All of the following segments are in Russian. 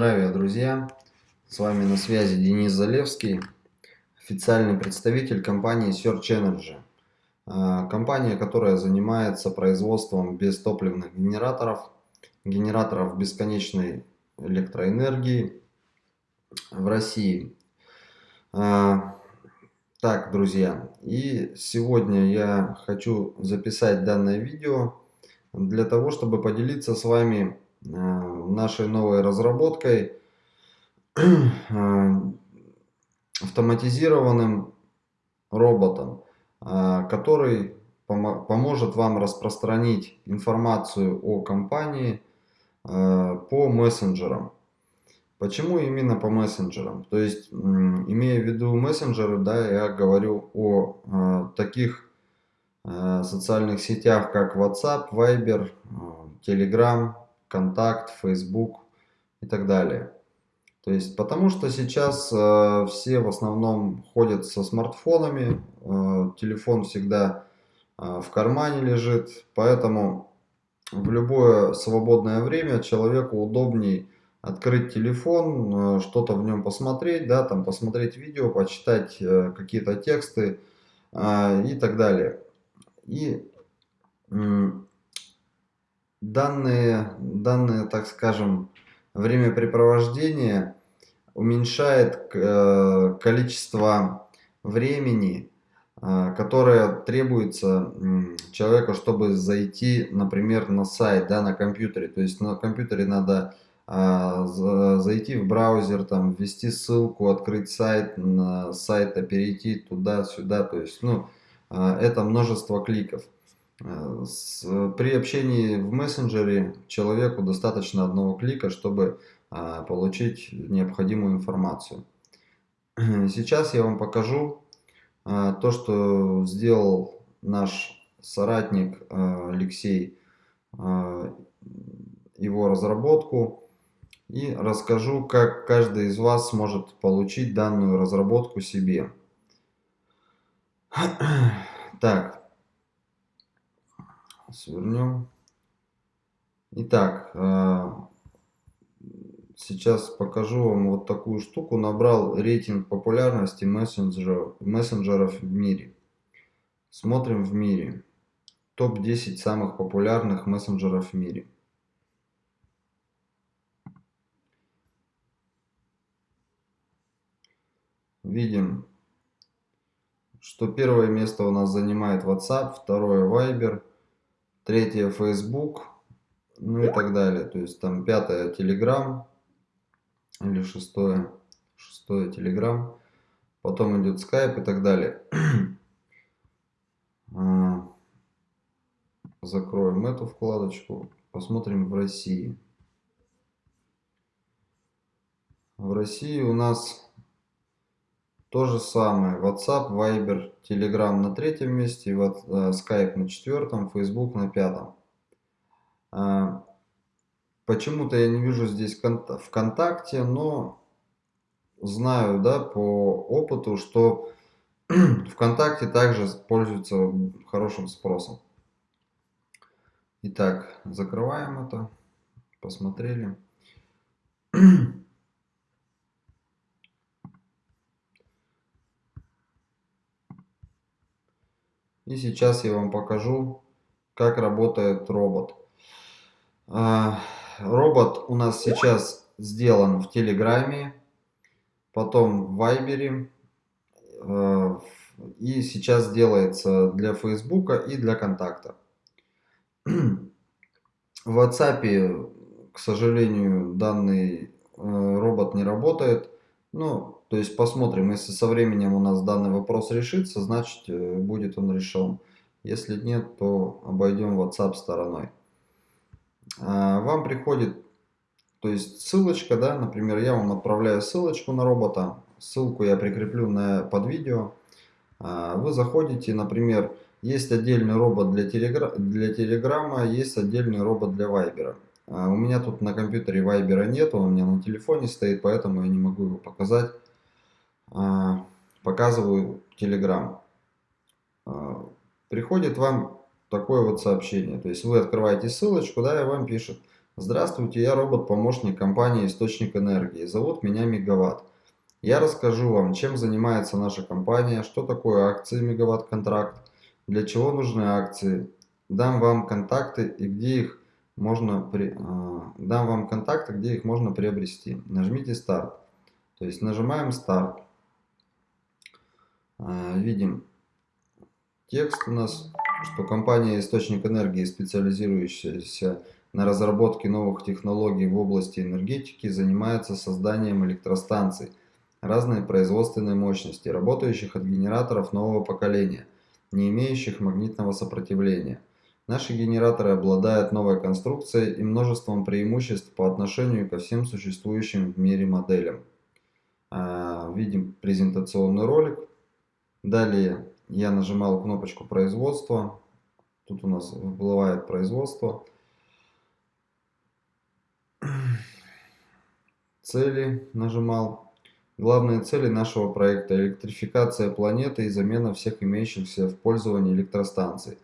Здравия, друзья! С вами на связи Денис Залевский, официальный представитель компании Search Energy. А, компания, которая занимается производством бестопливных генераторов, генераторов бесконечной электроэнергии в России. А, так, друзья, и сегодня я хочу записать данное видео для того, чтобы поделиться с вами нашей новой разработкой э, автоматизированным роботом, э, который поможет вам распространить информацию о компании по мессенджерам. Почему именно по мессенджерам? То есть, имея в виду мессенджеры, да, я говорю о таких социальных сетях, как WhatsApp, Viber, Telegram, Контакт, Facebook и так далее. То есть, потому что сейчас э, все в основном ходят со смартфонами, э, телефон всегда э, в кармане лежит, поэтому в любое свободное время человеку удобней открыть телефон, э, что-то в нем посмотреть, да, там посмотреть видео, почитать э, какие-то тексты э, и так далее. И данные, данные, так скажем, времяпрепровождение уменьшает э, количество времени, э, которое требуется человеку, чтобы зайти, например, на сайт, да, на компьютере. То есть на компьютере надо э, зайти в браузер, там, ввести ссылку, открыть сайт, на сайта перейти туда-сюда. То есть, ну, это множество кликов. Э, при общении в мессенджере человеку достаточно одного клика, чтобы а, получить необходимую информацию. Сейчас я вам покажу а, то, что сделал наш соратник а, Алексей, его разработку. И расскажу, как каждый из вас сможет получить данную разработку себе. Так, свернем. Итак, э, сейчас покажу вам вот такую штуку. Набрал рейтинг популярности мессенджеров, мессенджеров в мире. Смотрим в мире. Топ-10 самых популярных мессенджеров в мире. Видим, что первое место у нас занимает WhatsApp, второе Viber, третье Facebook, ну и так далее. То есть там пятое Telegram или шестое, шестое Telegram, потом идет Skype и так далее. А, закроем эту вкладочку, посмотрим в России. В России у нас то же самое. WhatsApp, Viber, Telegram на третьем месте, вот, э, Skype на четвертом, Facebook на пятом. А, Почему-то я не вижу здесь ВКонтакте, но знаю да, по опыту, что ВКонтакте также пользуется хорошим спросом. Итак, закрываем это. Посмотрели. И сейчас я вам покажу, как работает робот. А, робот у нас сейчас сделан в Телеграме, потом в Вайбере. А, и сейчас делается для Фейсбука и для Контакта. В WhatsApp, к сожалению, данный э, робот не работает. Ну, то есть посмотрим, если со временем у нас данный вопрос решится, значит э, будет он решен. Если нет, то обойдем WhatsApp стороной. А, вам приходит, то есть ссылочка, да, например, я вам отправляю ссылочку на робота, ссылку я прикреплю на, под видео. А, вы заходите, например, есть отдельный робот для, телегра для Телеграма, есть отдельный робот для Вайбера. А, у меня тут на компьютере Вайбера нет, он у меня на телефоне стоит, поэтому я не могу его показать. А, показываю Telegram. А, приходит вам такое вот сообщение. То есть вы открываете ссылочку, да, и вам пишет, Здравствуйте, я робот-помощник компании «Источник энергии». Зовут меня Мегаватт. Я расскажу вам, чем занимается наша компания, что такое акции Мегаватт-контракт, для чего нужны акции. Дам вам контакты и где их можно при, э, дам вам контакты, где их можно приобрести. Нажмите старт. То есть нажимаем старт. Э, видим текст у нас, что компания «Источник энергии», специализирующаяся на разработке новых технологий в области энергетики, занимается созданием электростанций разной производственной мощности, работающих от генераторов нового поколения, не имеющих магнитного сопротивления. Наши генераторы обладают новой конструкцией и множеством преимуществ по отношению ко всем существующим в мире моделям. А, видим презентационный ролик. Далее я нажимал кнопочку производства. Тут у нас всплывает производство. Цели нажимал. Главные цели нашего проекта – электрификация планеты и замена всех имеющихся в пользовании электростанций,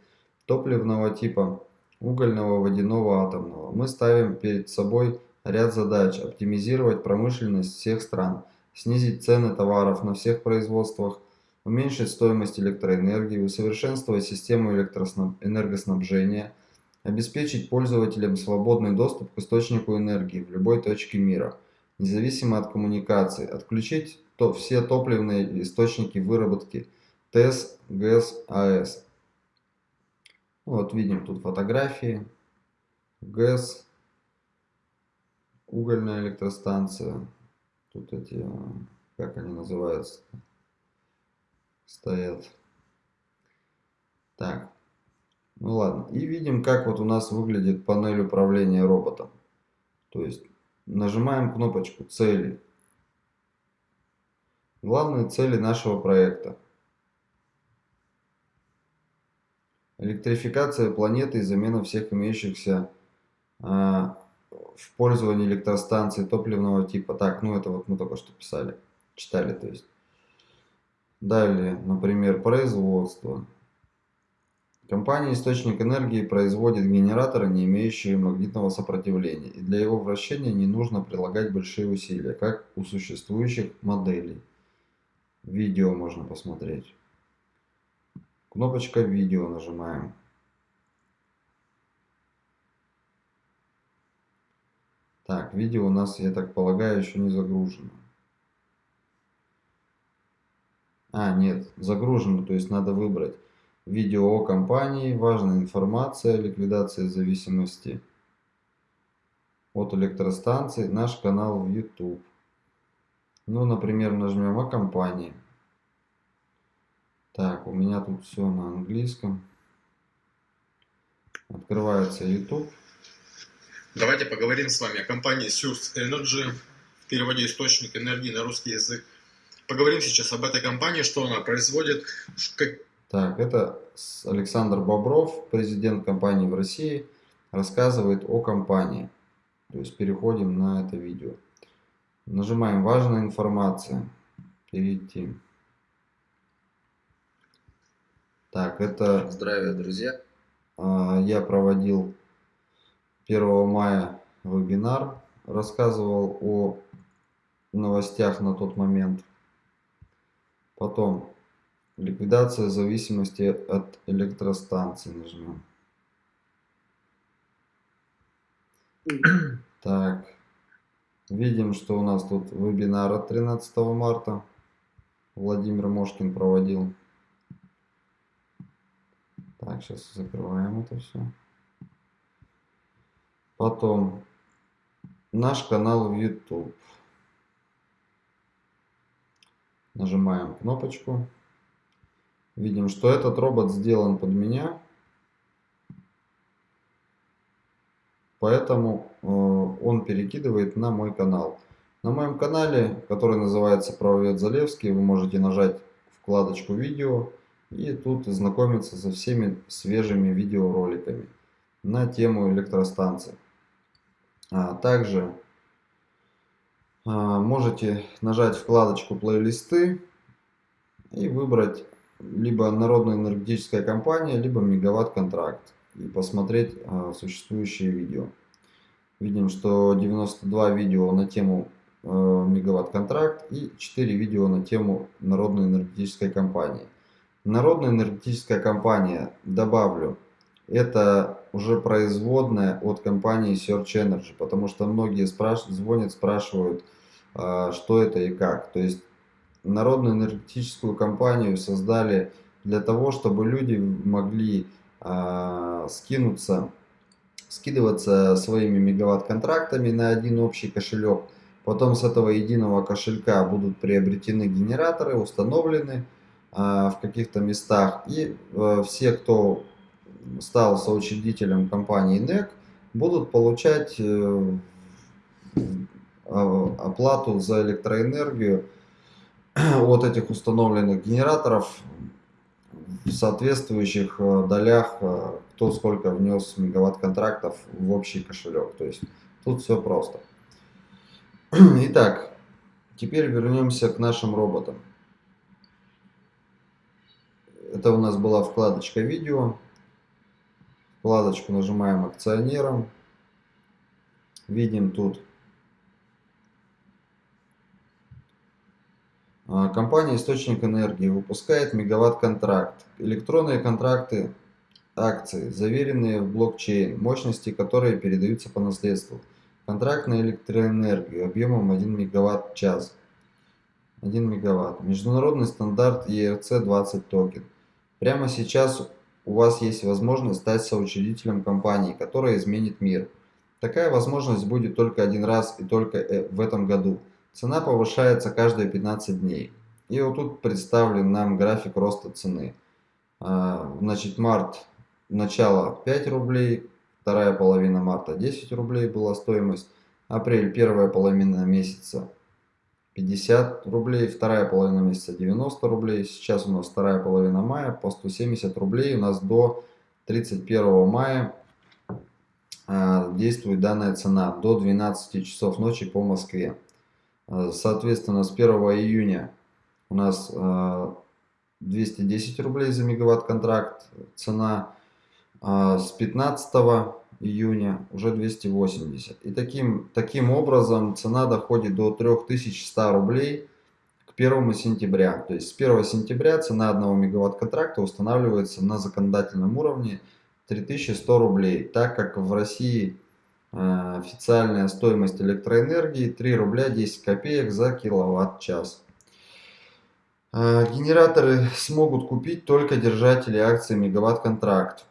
топливного типа, угольного, водяного, атомного. Мы ставим перед собой ряд задач – оптимизировать промышленность всех стран, снизить цены товаров на всех производствах, уменьшить стоимость электроэнергии, усовершенствовать систему энергоснабжения, обеспечить пользователям свободный доступ к источнику энергии в любой точке мира, независимо от коммуникаций, отключить то, все топливные источники выработки ТЭС, ГЭС, АЭС. Вот видим тут фотографии, ГЭС, угольная электростанция, тут эти, как они называются, стоят. Так, ну ладно. И видим, как вот у нас выглядит панель управления роботом. То есть нажимаем кнопочку «Цели». Главные цели нашего проекта. Электрификация планеты и замена всех имеющихся а, в пользовании электростанций топливного типа. Так, ну это вот мы только что писали, читали, то есть. Далее, например, производство. Компания «Источник энергии» производит генераторы, не имеющие магнитного сопротивления, и для его вращения не нужно прилагать большие усилия, как у существующих моделей. Видео можно посмотреть. Кнопочка «Видео» нажимаем. Так, видео у нас, я так полагаю, еще не загружено. А, нет, загружено, то есть надо выбрать видео о компании, важная информация, ликвидация зависимости от электростанции, наш канал в YouTube. Ну, например, нажмем о компании. Так, у меня тут все на английском. Открывается YouTube. Давайте поговорим с вами о компании Source Energy, в переводе источник энергии на русский язык. Поговорим сейчас об этой компании, что она производит. Как... Так, это Александр Бобров, президент компании в России, рассказывает о компании. То есть переходим на это видео. Нажимаем «Важная информация». Перейти. Так, это... Здравия, друзья! А, я проводил 1 мая вебинар, рассказывал о новостях на тот момент. Потом ликвидация зависимости от электростанции нажмем. Так, видим, что у нас тут вебинар от 13 марта. Владимир Мошкин проводил. Так, сейчас закрываем это все. Потом наш канал в YouTube. Нажимаем кнопочку. Видим, что этот робот сделан под меня. Поэтому э, он перекидывает на мой канал. На моем канале, который называется Правовед Залевский, вы можете нажать вкладочку видео и тут знакомиться со всеми свежими видеороликами на тему электростанции. А также можете нажать вкладочку плейлисты и выбрать либо Народная энергетическая компания, либо Мегаватт контракт и посмотреть а, существующие видео. Видим, что 92 видео на тему э, мегаватт-контракт и 4 видео на тему Народной энергетической компании. Народная энергетическая компания, добавлю, это уже производная от компании Search Energy, потому что многие спрашивают, звонят, спрашивают, что это и как. То есть Народную энергетическую компанию создали для того, чтобы люди могли э, скинуться скидываться своими мегаватт-контрактами на один общий кошелек. Потом с этого единого кошелька будут приобретены генераторы, установлены э, в каких-то местах. И э, все, кто стал соучредителем компании NEC, будут получать э, оплату за электроэнергию от этих установленных генераторов в соответствующих э, долях, э, кто сколько внес мегаватт контрактов в общий кошелек. То есть тут все просто. Итак, теперь вернемся к нашим роботам. Это у нас была вкладочка видео. Вкладочку нажимаем акционером. Видим тут компания «Источник энергии» выпускает мегаватт-контракт. Электронные контракты акции, заверенные в блокчейн, мощности которые передаются по наследству. Контракт на электроэнергию объемом 1 мегаватт-час. 1 мегаватт. Международный стандарт ERC-20 токен. Прямо сейчас у вас есть возможность стать соучредителем компании, которая изменит мир. Такая возможность будет только один раз и только э, в этом году – Цена повышается каждые 15 дней. И вот тут представлен нам график роста цены. А, значит, март, начало 5 рублей, вторая половина марта 10 рублей была стоимость, апрель, первая половина месяца 50 рублей, вторая половина месяца 90 рублей, сейчас у нас вторая половина мая по 170 рублей, у нас до 31 мая а, действует данная цена, до 12 часов ночи по Москве. Э, соответственно, с 1 июня у нас 210 э, рублей за мегаватт контракт цена, а с 15 июня уже 280. И таким, таким образом цена доходит до 3100 рублей к 1 сентября. То есть с 1 сентября цена 1 мегаватт контракта устанавливается на законодательном уровне 3100 рублей, так как в России Э, официальная стоимость электроэнергии 3 рубля 10 копеек за киловатт-час. Э, генераторы смогут купить только держатели акций мегаватт-контракт.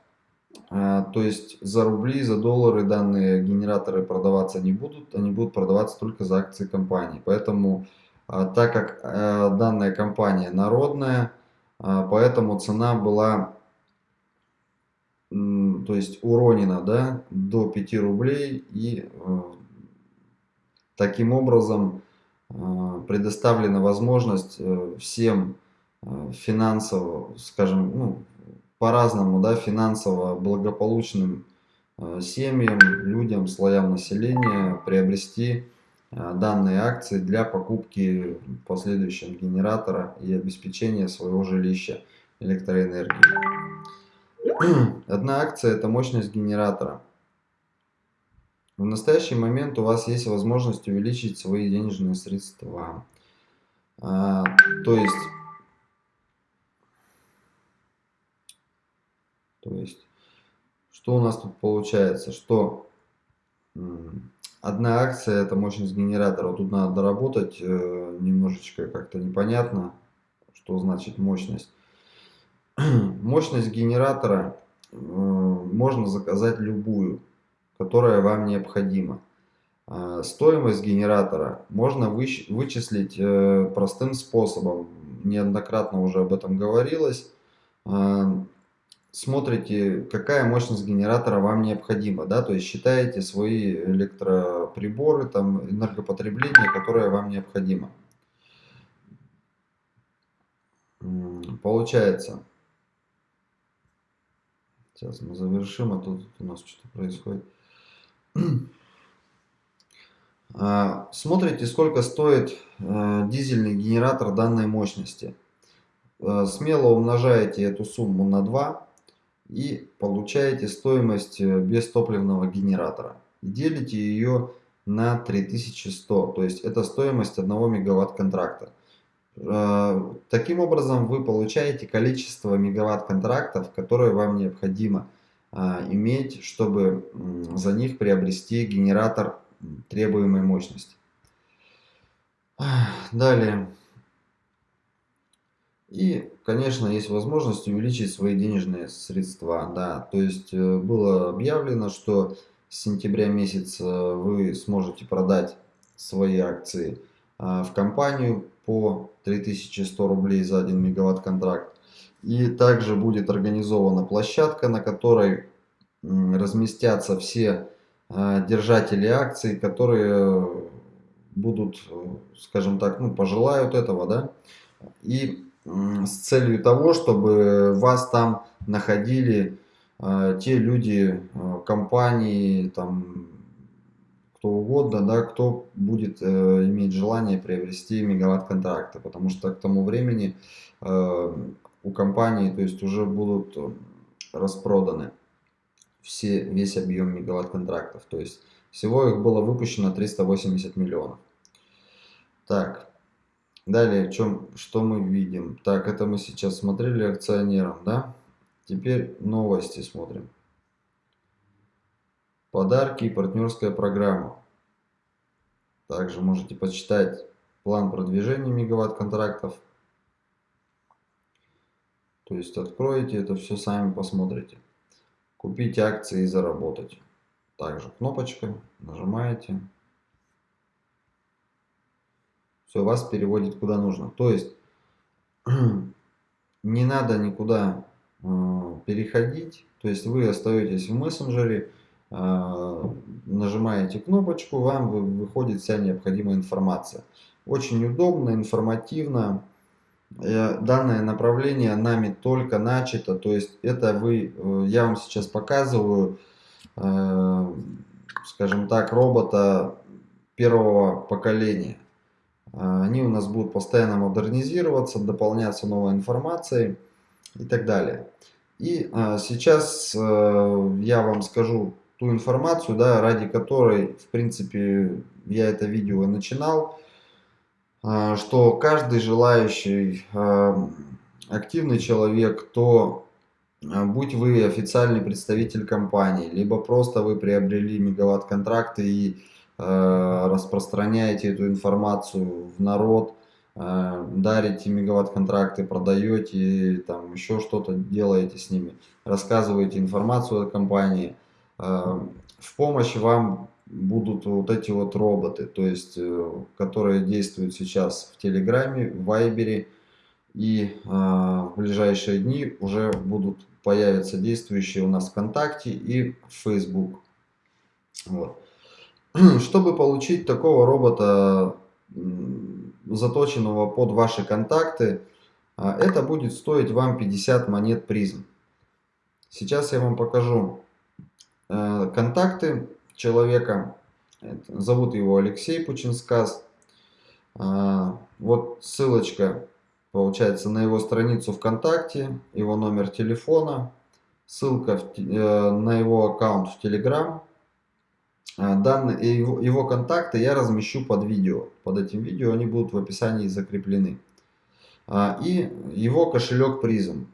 Э, то есть за рубли, за доллары данные генераторы продаваться не будут, они будут продаваться только за акции компании. Поэтому, так как данная компания народная, поэтому цена была то есть уронено да, до 5 рублей и э, таким образом э, предоставлена возможность э, всем финансово, скажем, ну, по-разному, да, финансово благополучным семьям, людям, слоям населения приобрести данные акции для покупки в последующем генератора и обеспечения своего жилища электроэнергией. Одна акция – это мощность генератора. В настоящий момент у вас есть возможность увеличить свои денежные средства. А, то есть, то есть, что у нас тут получается? Что одна акция – это мощность генератора. Вот тут надо доработать э, немножечко, как-то непонятно, что значит мощность. Мощность генератора э, можно заказать любую, которая вам необходима. А, стоимость генератора можно вычислить э, простым способом. Неоднократно уже об этом говорилось. А, смотрите, какая мощность генератора вам необходима. Да? То есть считаете свои электроприборы, там, энергопотребление, которое вам необходимо. Получается, Сейчас мы завершим, а тут у нас что-то происходит. А, смотрите, сколько стоит э, дизельный генератор данной мощности. Э, смело умножаете эту сумму на 2 и получаете стоимость э, бестопливного генератора. и делите ее на 3100. То есть это стоимость 1 мегаватт контракта. Э, таким образом вы получаете количество мегаватт контрактов, которые вам необходимо э, иметь, чтобы за них приобрести генератор требуемой мощности. Далее. И, конечно, есть возможность увеличить свои денежные средства. Да, то есть э, было объявлено, что с сентября месяца вы сможете продать свои акции в компанию по 3100 рублей за 1 мегаватт контракт. И также будет организована площадка, на которой разместятся все а, держатели акций, которые будут, скажем так, ну, пожелают этого, да, и с целью того, чтобы вас там находили э, те люди, э, компании, там, кто угодно, да, кто будет э, иметь желание приобрести мегаватт контракты, потому что к тому времени э, у компании, то есть уже будут распроданы все, весь объем мегаватт контрактов, то есть всего их было выпущено 380 миллионов. Так, Далее, чем, что мы видим? Так, это мы сейчас смотрели акционерам, да? Теперь новости смотрим. Подарки и партнерская программа. Также можете почитать план продвижения мегаватт контрактов. То есть откроете это все сами посмотрите. Купить акции и заработать. Также кнопочка, нажимаете все, вас переводит куда нужно. То есть не надо никуда э, переходить, то есть вы остаетесь в мессенджере, нажимаете кнопочку, вам выходит вся необходимая информация. Очень удобно, информативно. Э, данное направление нами только начато, то есть это вы, э, я вам сейчас показываю, э, скажем так, робота первого поколения. А, они у нас будут постоянно модернизироваться, дополняться новой информацией и так далее. И а, сейчас я вам скажу ту информацию, да, ради которой, в принципе, я это видео начинал, а, что каждый желающий активный человек, то будь вы официальный представитель компании, либо просто вы приобрели мегаватт контракты и распространяете эту информацию в народ, дарите мегаватт-контракты, продаете, там еще что-то делаете с ними, рассказываете информацию о компании. Э, в помощь вам будут вот эти вот роботы, то есть, которые действуют сейчас в Телеграме, в Вайбере, и в ближайшие дни уже будут появиться действующие у нас ВКонтакте и Facebook. Вот. Чтобы получить такого робота, заточенного под ваши контакты, а, это будет стоить вам 50 монет призм. Сейчас я вам покажу э, контакты человека. Зовут его Алексей Пучинскас. А, вот ссылочка получается на его страницу ВКонтакте, его номер телефона, ссылка э, на его аккаунт в Телеграм. А, данные, его, его контакты я размещу под видео. Под этим видео они будут в описании закреплены. А, и его кошелек призм.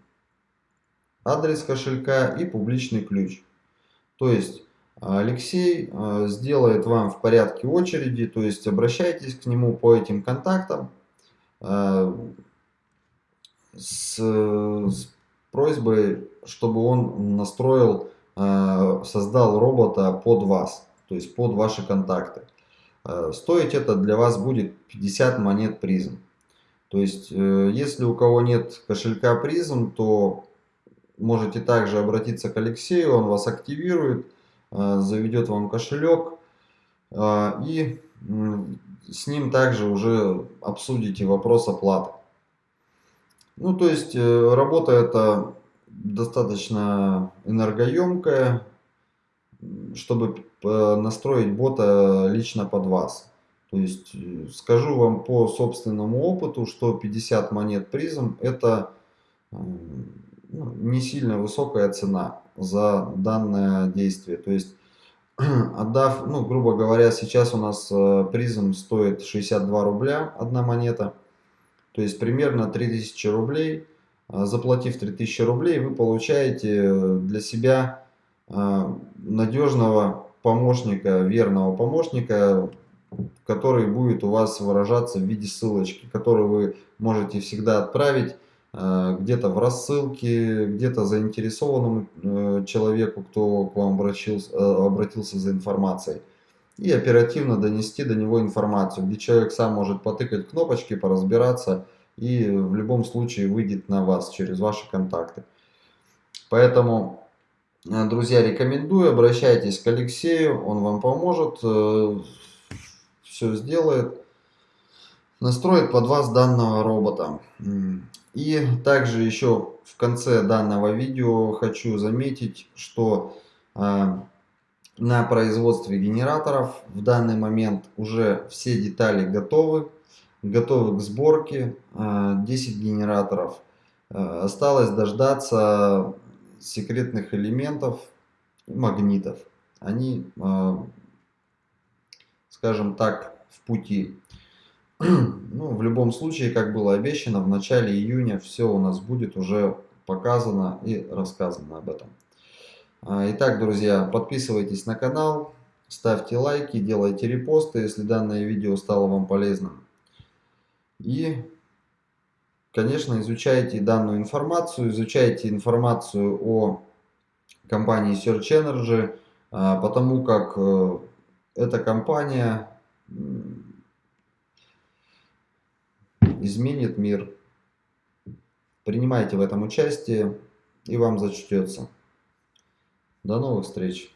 Адрес кошелька и публичный ключ. То есть Алексей а, сделает вам в порядке очереди, то есть обращайтесь к нему по этим контактам с, с просьбой, чтобы он настроил, создал робота под вас то есть под ваши контакты. Стоить это для вас будет 50 монет призм. То есть, э, если у кого нет кошелька призм, то можете также обратиться к Алексею, он вас активирует, э, заведет вам кошелек и с ним также уже обсудите вопрос оплаты. Ну, то есть, работа эта достаточно энергоемкая, чтобы настроить бота лично под вас. То есть э, скажу вам по собственному опыту, что 50 монет призм это не сильно высокая цена за данное действие. То есть отдав, ну, грубо говоря, сейчас у нас э, призм стоит 62 рубля одна монета, то есть примерно 3000 рублей. А, заплатив 3000 рублей, вы получаете для себя а, надежного помощника, верного помощника, который будет у вас выражаться в виде ссылочки, которую вы можете всегда отправить э, где-то в рассылке, где-то заинтересованному э, человеку, кто к вам обратился, э, обратился за информацией. И оперативно донести до него информацию, где человек сам может потыкать кнопочки, поразбираться и в любом случае выйдет на вас через ваши контакты. Поэтому, друзья, рекомендую, обращайтесь к Алексею, он вам поможет все сделает, настроит под вас данного робота. И также еще в конце данного видео хочу заметить, что э, на производстве генераторов в данный момент уже все детали готовы, готовы к сборке, э, 10 генераторов. Э, осталось дождаться секретных элементов, магнитов. Они скажем так, в пути. Ну, в любом случае, как было обещано, в начале июня все у нас будет уже показано и рассказано об этом. А, итак, друзья, подписывайтесь на канал, ставьте лайки, делайте репосты, если данное видео стало вам полезным. И, конечно, изучайте данную информацию, изучайте информацию о компании Search Energy, а, потому как э, эта компания изменит мир. Принимайте в этом участие и вам зачтется. До новых встреч!